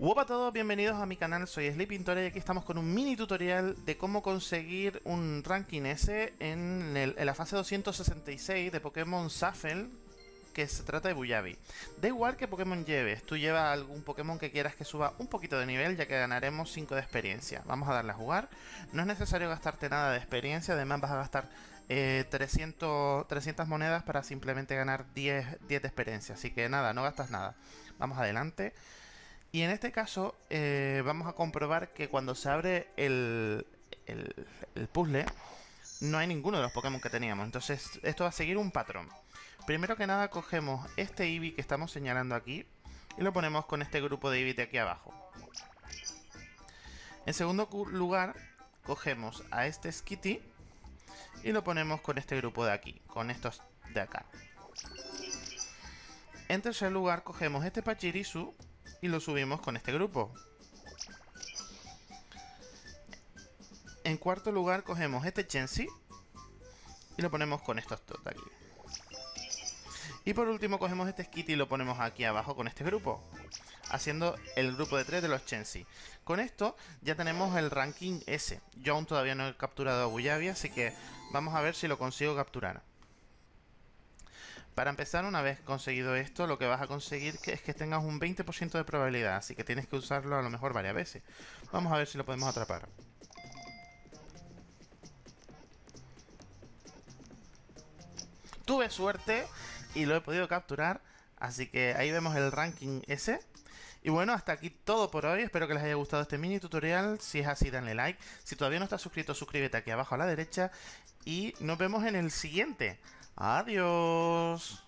Hola a todos, bienvenidos a mi canal, soy Sleepintora y aquí estamos con un mini tutorial de cómo conseguir un ranking S en, la fase 266 de Pokémon Shuffle que se trata de Buyabi. Da igual que Pokémon lleves, tú llevas algún Pokémon que quieras que suba un poquito de nivel ya que ganaremos 5 de experiencia. Vamos a darle a jugar, no es necesario gastarte nada de experiencia, además vas a gastar 300, eh, 300 monedas para simplemente ganar 10, 10 de experiencia, así que nada, no gastas nada. Vamos adelante. Y en este caso eh, vamos a comprobar que cuando se abre el, el, puzzle no hay ninguno de los Pokémon que teníamos. Entonces esto va a seguir un patrón. Primero que nada cogemos este Eevee que estamos señalando aquí y lo ponemos con este grupo de Eevee de aquí abajo. En segundo lugar cogemos a este Skitty y lo ponemos con este grupo de aquí, con estos de acá. En tercer lugar cogemos este Pachirisu y lo subimos con este grupo. En cuarto lugar cogemos este Chensi y lo ponemos con estos dos aquí. Y por último cogemos este Skitty y lo ponemos aquí abajo con este grupo. Haciendo el grupo de tres de los Chensi. Con esto ya tenemos el ranking S. Yo aún todavía no he capturado a Buyabi, así que vamos a ver si lo consigo capturar. Para empezar, una vez conseguido esto, lo que vas a conseguir es que tengas un 20% de probabilidad, así que tienes que usarlo a lo mejor varias veces. Vamos a ver si lo podemos atrapar. Tuve suerte y lo he podido capturar, así que ahí vemos el ranking ese. Y bueno, hasta aquí todo por hoy. Espero que les haya gustado este mini tutorial. Si es así, danle like. Si todavía no estás suscrito, suscríbete aquí abajo a la derecha. Y nos vemos en el siguiente. Adiós.